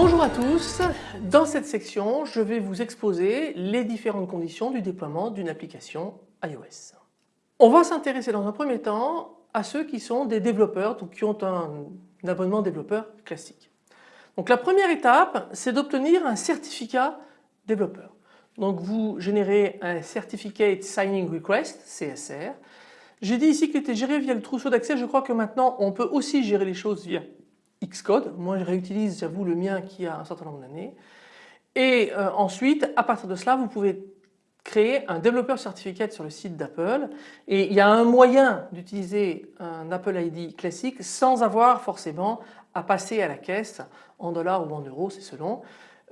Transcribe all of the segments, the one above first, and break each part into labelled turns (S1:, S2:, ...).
S1: Bonjour à tous, dans cette section je vais vous exposer les différentes conditions du déploiement d'une application iOS. On va s'intéresser dans un premier temps à ceux qui sont des développeurs, donc qui ont un, abonnement développeur classique. Donc la première étape c'est d'obtenir un certificat développeur. Donc vous générez un Certificate Signing Request, CSR. J'ai dit ici qu'il était géré via le trousseau d'accès, je crois que maintenant on peut aussi gérer les choses via Xcode. Moi je réutilise j'avoue le mien qui a un certain nombre d'années. Et euh, ensuite à partir de cela vous pouvez créer un développeur certificate sur le site d'Apple et il y a un moyen d'utiliser un Apple ID classique sans avoir forcément à passer à la caisse en dollars ou en euros, c'est selon,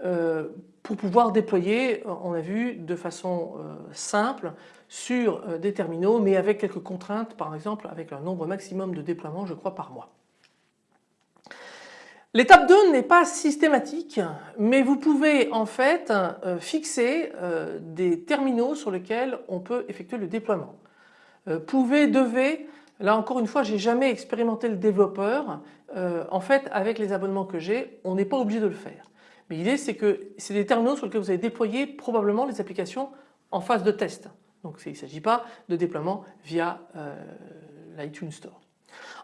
S1: euh, pour pouvoir déployer, on a vu, de façon euh, simple sur des terminaux mais avec quelques contraintes par exemple avec un nombre maximum de déploiements je crois par mois. L'étape 2 n'est pas systématique mais vous pouvez en fait euh, fixer euh, des terminaux sur lesquels on peut effectuer le déploiement. Euh, pouvez, devez, là encore une fois j'ai jamais expérimenté le développeur. en fait avec les abonnements que j'ai on n'est pas obligé de le faire. Mais l'idée c'est que c'est des terminaux sur lesquels vous allez déployer probablement les applications en phase de test. Donc il ne s'agit pas de déploiement via l'iTunes Store.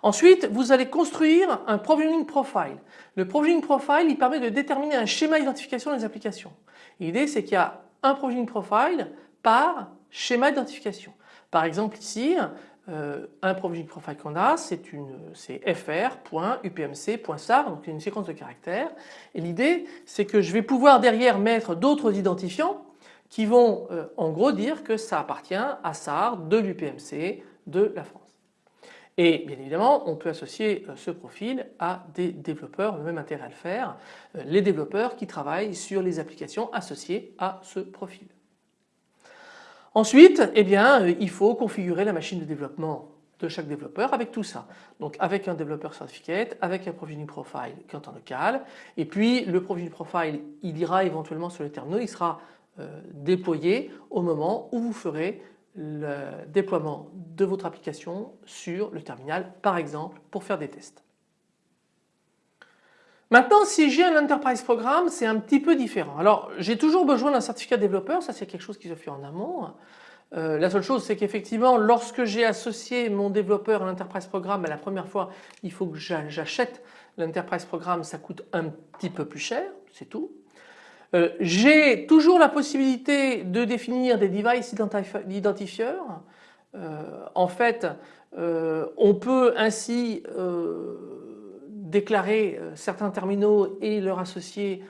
S1: Ensuite, vous allez construire un provisioning profile. Le provisioning profile, il permet de déterminer un schéma d'identification des applications. L'idée, c'est qu'il y a un provisioning profile par schéma d'identification. Par exemple ici, euh, un provisioning profile qu'on a, c'est fr.upmc.sar, donc une séquence de caractères. Et l'idée, c'est que je vais pouvoir derrière mettre d'autres identifiants qui vont euh, en gros dire que ça appartient à SAR de l'UPMC de la France. Et bien évidemment on peut associer euh, ce profil à des développeurs, le même intérêt à le faire, euh, les développeurs qui travaillent sur les applications associées à ce profil. Ensuite eh bien, euh, il faut configurer la machine de développement de chaque développeur avec tout ça. Donc avec un développeur certificate, avec un provisioning profile qui est en local et puis le provisioning profile il ira éventuellement sur le terminal, il sera déployé au moment où vous ferez le déploiement de votre application sur le terminal par exemple pour faire des tests. Maintenant si j'ai un Enterprise Programme c'est un petit peu différent. Alors j'ai toujours besoin d'un certificat développeur, ça c'est quelque chose qui se fait en amont. Euh, la seule chose c'est qu'effectivement lorsque j'ai associé mon développeur à l'Enterprise Programme la première fois il faut que j'achète l'Enterprise Programme ça coûte un petit peu plus cher c'est tout. Euh, j'ai toujours la possibilité de définir des device identifiers. Euh, en fait, euh, on peut ainsi déclarer certains terminaux et leur associer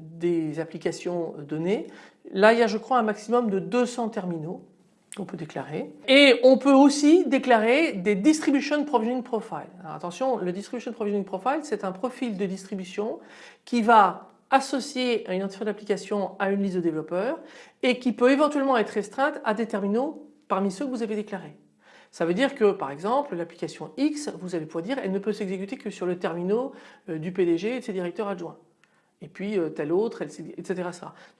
S1: des applications données. Là, il y a je crois un maximum de 200 terminaux qu'on peut déclarer. Et on peut aussi déclarer des Distribution Provisioning Profile. attention, le Distribution Provisioning Profile, c'est un profil de distribution qui va associée à un identifiant d'application à une liste de développeurs et qui peut éventuellement être restreinte à des terminaux parmi ceux que vous avez déclarés. Ça veut dire que par exemple l'application X, vous allez pouvoir dire elle ne peut s'exécuter que sur le terminal euh, du PDG et de ses directeurs adjoints et puis euh, tel autre, etc.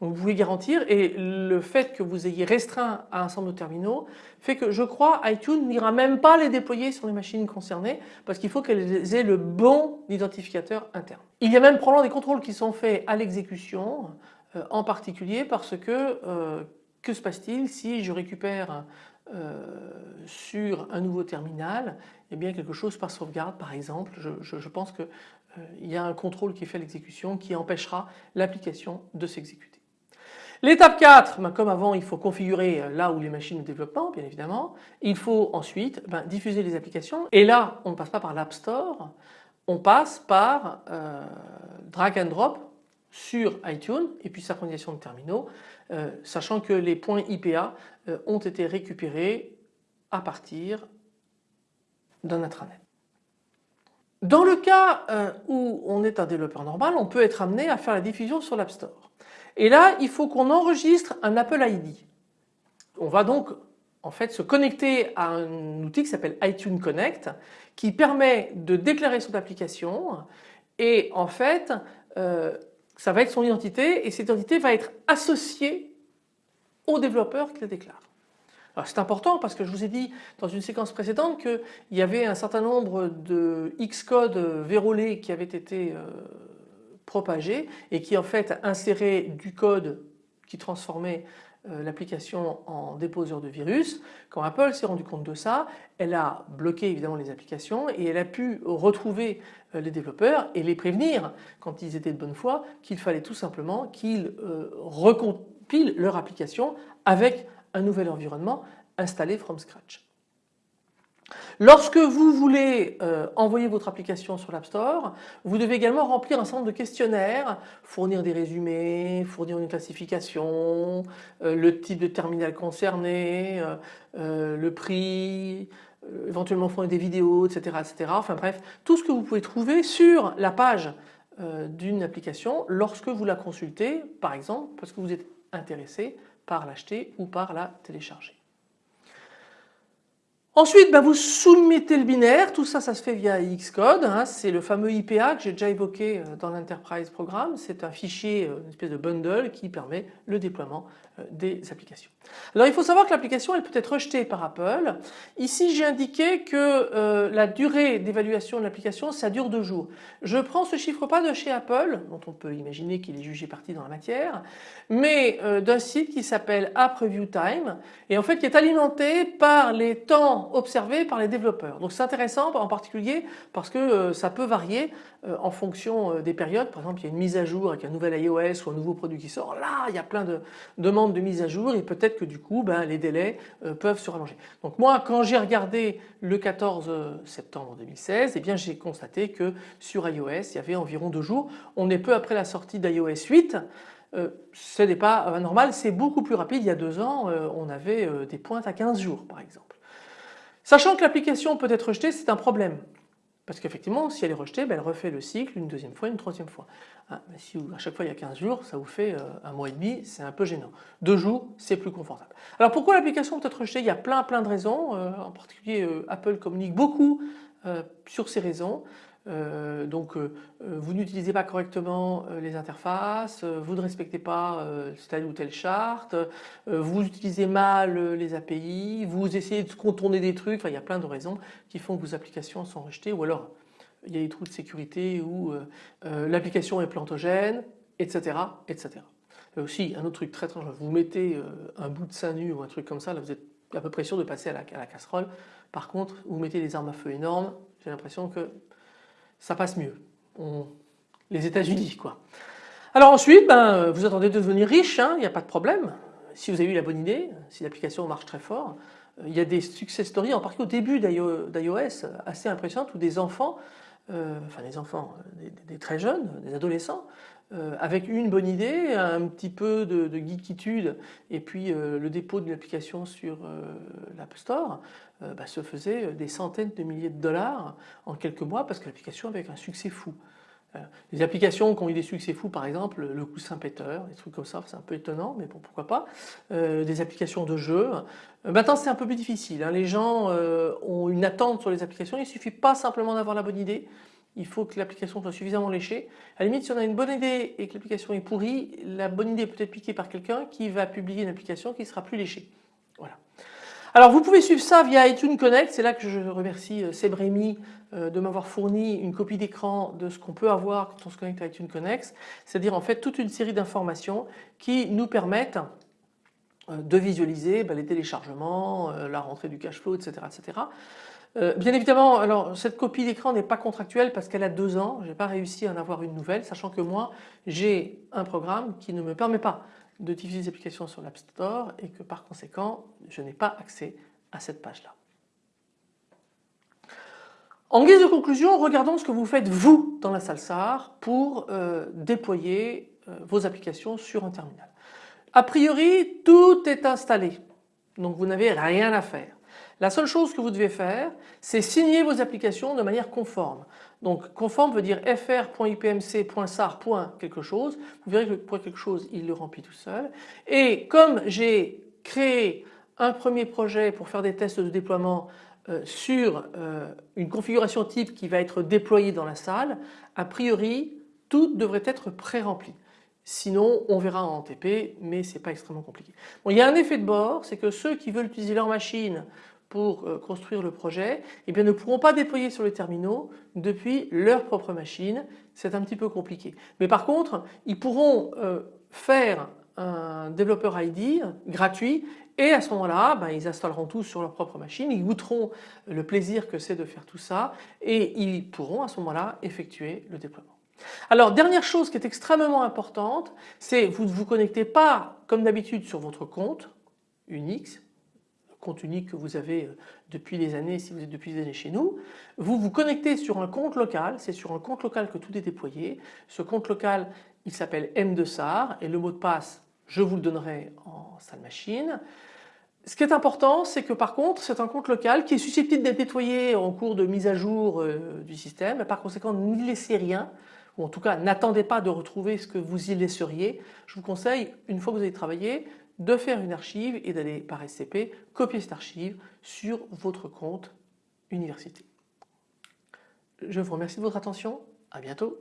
S1: Donc vous pouvez garantir et le fait que vous ayez restreint à un nombre de terminaux fait que je crois iTunes n'ira même pas les déployer sur les machines concernées parce qu'il faut qu'elles aient le bon identificateur interne. Il y a même probablement des contrôles qui sont faits à l'exécution euh, en particulier parce que euh, que se passe-t-il si je récupère sur un nouveau terminal eh bien quelque chose par sauvegarde par exemple je pense que euh, y a un contrôle qui fait l'exécution qui empêchera l'application de s'exécuter. L'étape 4, ben, comme avant il faut configurer euh, là où les machines de développement bien évidemment. Il faut ensuite ben, diffuser les applications et là on ne passe pas par l'App Store, on passe par euh, drag and drop sur iTunes et puis synchronisation de terminaux sachant que les points IPA ont été récupérés à partir d'un intranet. Dans le cas euh, où on est un développeur normal, on peut être amené à faire la diffusion sur l'App Store. Et là, il faut qu'on enregistre un Apple ID. On va donc en fait se connecter à un outil qui s'appelle iTunes Connect qui permet de déclarer son application et en fait euh, ça va être son identité et cette identité va être associée au développeur qui la déclare. C'est important parce que je vous ai dit dans une séquence précédente qu'il y avait un certain nombre de Xcode vérolés qui avaient été euh, propagés et qui en fait inséraient du code qui transformait l'application en déposeur de virus. Quand Apple s'est rendu compte de ça, elle a bloqué évidemment les applications et elle a pu retrouver euh, les développeurs et les prévenir quand ils étaient de bonne foi qu'il fallait tout simplement qu'ils euh, recompilent leur application avec un nouvel environnement installé from scratch. Lorsque vous voulez euh, envoyer votre application sur l'App Store, vous devez également remplir un certain nombre de questionnaires, fournir des résumés, fournir une classification, euh, le type de terminal concerné, euh, le prix, éventuellement fournir des vidéos, etc., etc. Enfin bref, tout ce que vous pouvez trouver sur la page d'une application lorsque vous la consultez, par exemple, parce que vous êtes intéressé par l'acheter ou par la télécharger. Ensuite, bah, vous soumettez le binaire, tout ça, ça se fait via Xcode, hein. c'est le fameux IPA que j'ai déjà évoqué euh, dans l'Enterprise Programme, c'est un fichier, euh, une espèce de bundle qui permet le déploiement euh, des applications. Alors il faut savoir que l'application elle peut être rejetée par Apple. Ici j'ai indiqué que la durée d'évaluation de l'application ça dure deux jours. Je prends ce chiffre pas de chez Apple, dont on peut imaginer qu'il est jugé parti dans la matière, mais d'un site qui s'appelle App Review Time et en fait qui est alimenté par les temps observé par les développeurs. Donc c'est intéressant en particulier parce que euh, ça peut varier euh, en fonction euh, des périodes. Par exemple il y a une mise à jour avec un nouvel iOS ou un nouveau produit qui sort. Là il y a plein de demandes de mise à jour et peut-être que du coup ben, les délais peuvent se rallonger. Donc moi quand j'ai regardé le 14 septembre 2016 eh bien j'ai constaté que sur iOS il y avait environ deux jours. On est peu après la sortie d'iOS 8 ce n'est pas normal, c'est beaucoup plus rapide. Il y a deux ans, on avait des pointes à 15 jours par exemple. Sachant que l'application peut être rejetée, c'est un problème. Parce qu'effectivement, si elle est rejetée, ben, elle refait le cycle une deuxième fois, une troisième fois. Ah, si à chaque fois il y a 15 jours, ça vous fait euh, un mois et demi, c'est un peu gênant. Deux jours, c'est plus confortable. Alors pourquoi l'application peut être rejetée? Il y a plein plein de raisons, euh, en particulier euh, Apple communique beaucoup sur ces raisons. Euh, donc euh, euh, vous n'utilisez pas correctement les interfaces, vous ne respectez pas telle ou telle charte, vous utilisez mal les API, vous essayez de contourner des trucs, enfin il y a plein de raisons qui font que vos applications sont rejetées ou alors il y a des trous de sécurité ou l'application est plantogène, etc. etc. aussi un autre truc très très vous mettez un bout de sein nu ou un truc comme ça, là vous êtes à peu près sûr de passer à la casserole. Par contre vous mettez des armes à feu énormes, j'ai l'impression que ça passe mieux. Les États-Unis quoi. Alors ensuite, ben, vous attendez de devenir riche, il hein, n'y a pas de problème. Si vous avez eu la bonne idée, si l'application marche très fort, euh, il y a des success stories, en particulier au début d'iOS, assez impressionnantes où des enfants, euh, enfin des enfants, des, très jeunes, des adolescents, euh, avec une bonne idée, un petit peu de, de geekitude et puis le dépôt d'une application sur l'App Store, euh, bah, se faisait euh, des centaines de milliers de dollars en quelques mois parce que l'application avait un succès fou. Euh, les applications qui ont eu des succès fous, par exemple, le coussin péteur, des trucs comme ça, c'est un peu étonnant, mais bon, pourquoi pas. des applications de jeux. maintenant, c'est un peu plus difficile. Hein. Les gens ont une attente sur les applications. Il ne suffit pas simplement d'avoir la bonne idée. Il faut que l'application soit suffisamment léchée. À la limite, si on a une bonne idée et que l'application est pourrie, la bonne idée peut être piquée par quelqu'un qui va publier une application qui sera plus léchée. Voilà. Alors vous pouvez suivre ça via iTunes Connect, c'est là que je remercie euh, Seb euh, de m'avoir fourni une copie d'écran de ce qu'on peut avoir quand on se connecte à iTunes Connect, c'est-à-dire en fait toute une série d'informations qui nous permettent euh, de visualiser bah, les téléchargements, la rentrée du cash flow, etc. etc. Bien évidemment, alors cette copie d'écran n'est pas contractuelle parce qu'elle a deux ans, je n'ai pas réussi à en avoir une nouvelle, sachant que moi j'ai un programme qui ne me permet pas de diffuser des applications sur l'App Store et que par conséquent je n'ai pas accès à cette page là. En guise de conclusion, regardons ce que vous faites vous dans la salle SAR pour euh, déployer euh, vos applications sur un terminal. A priori, tout est installé, donc vous n'avez rien à faire. La seule chose que vous devez faire, c'est signer vos applications de manière conforme. Donc conforme veut dire fr.ipmc.sar. quelque chose. Vous verrez que pour quelque chose, il le remplit tout seul. Et comme j'ai créé un premier projet pour faire des tests de déploiement euh, sur euh, une configuration type qui va être déployée dans la salle, a priori tout devrait être pré-rempli. Sinon on verra en TP mais ce n'est pas extrêmement compliqué. Bon, il y a un effet de bord, c'est que ceux qui veulent utiliser leur machine pour euh, construire le projet eh bien, ne pourront pas déployer sur les terminaux depuis leur propre machine. C'est un petit peu compliqué. Mais par contre ils pourront faire un développeur ID gratuit et à ce moment-là, ben, ils installeront tout sur leur propre machine, ils goûteront le plaisir que c'est de faire tout ça et ils pourront à ce moment-là effectuer le déploiement. Alors dernière chose qui est extrêmement importante, c'est vous ne vous connectez pas comme d'habitude sur votre compte Unix, compte unique que vous avez euh, depuis des années si vous êtes depuis des années chez nous. Vous vous connectez sur un compte local, c'est sur un compte local que tout est déployé. Ce compte local il s'appelle M2SAR et le mot de passe je vous le donnerai en salle machine. Ce qui est important, c'est que par contre, c'est un compte local qui est susceptible d'être nettoyé en cours de mise à jour euh, du système. Par conséquent, n'y laissez rien, ou en tout cas, n'attendez pas de retrouver ce que vous y laisseriez. Je vous conseille, une fois que vous avez travaillé, de faire une archive et d'aller par SCP copier cette archive sur votre compte université. Je vous remercie de votre attention. À bientôt.